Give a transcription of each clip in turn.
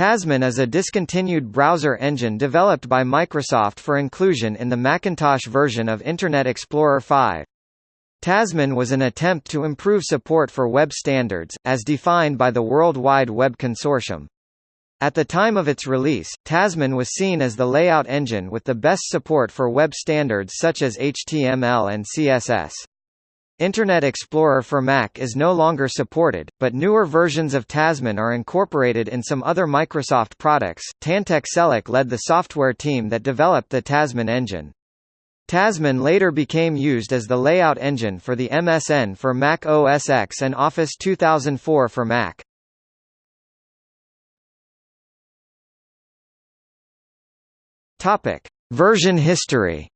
Tasman is a discontinued browser engine developed by Microsoft for inclusion in the Macintosh version of Internet Explorer 5. Tasman was an attempt to improve support for web standards, as defined by the World Wide Web Consortium. At the time of its release, Tasman was seen as the layout engine with the best support for web standards such as HTML and CSS. Internet Explorer for Mac is no longer supported, but newer versions of Tasman are incorporated in some other Microsoft products. Tantek Çelik led the software team that developed the Tasman engine. Tasman later became used as the layout engine for the MSN for Mac OS X and Office 2004 for Mac. Topic: Version history.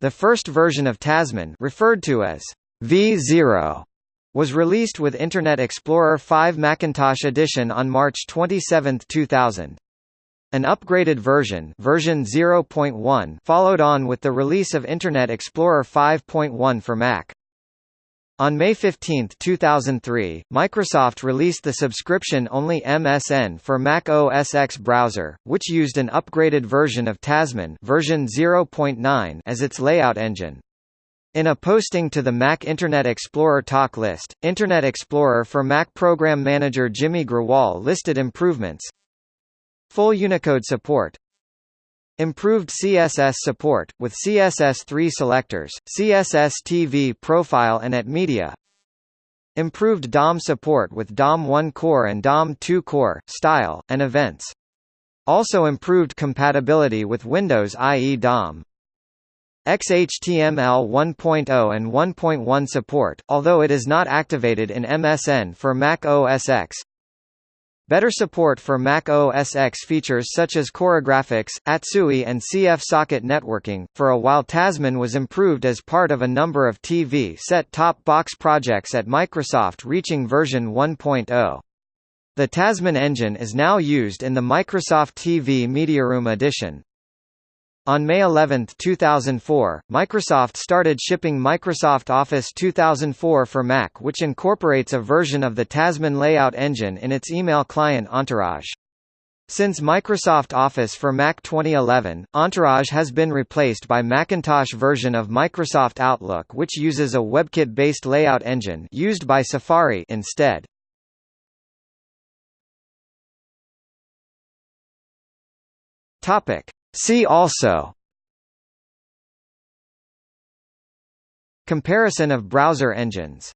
The first version of Tasman referred to as V0 was released with Internet Explorer 5 Macintosh Edition on March 27, 2000. An upgraded version, version 0.1 followed on with the release of Internet Explorer 5.1 for Mac. On May 15, 2003, Microsoft released the subscription-only MSN for Mac OS X browser, which used an upgraded version of Tasman version 0.9 as its layout engine. In a posting to the Mac Internet Explorer talk list, Internet Explorer for Mac Program Manager Jimmy Grewal listed improvements Full Unicode support Improved CSS support, with CSS3 selectors, CSS TV profile and at media Improved DOM support with DOM 1 core and DOM 2 core, style, and events. Also improved compatibility with Windows IE DOM. XHTML 1.0 and 1.1 support, although it is not activated in MSN for Mac OS X. Better support for Mac OS X features such as CoreGraphics, ATSUI and CF socket networking. For a while Tasman was improved as part of a number of TV set-top box projects at Microsoft reaching version 1.0. The Tasman engine is now used in the Microsoft TV MediaRoom edition. On May 11, 2004, Microsoft started shipping Microsoft Office 2004 for Mac which incorporates a version of the Tasman layout engine in its email client Entourage. Since Microsoft Office for Mac 2011, Entourage has been replaced by Macintosh version of Microsoft Outlook which uses a WebKit-based layout engine used by Safari instead. Topic: See also Comparison of browser engines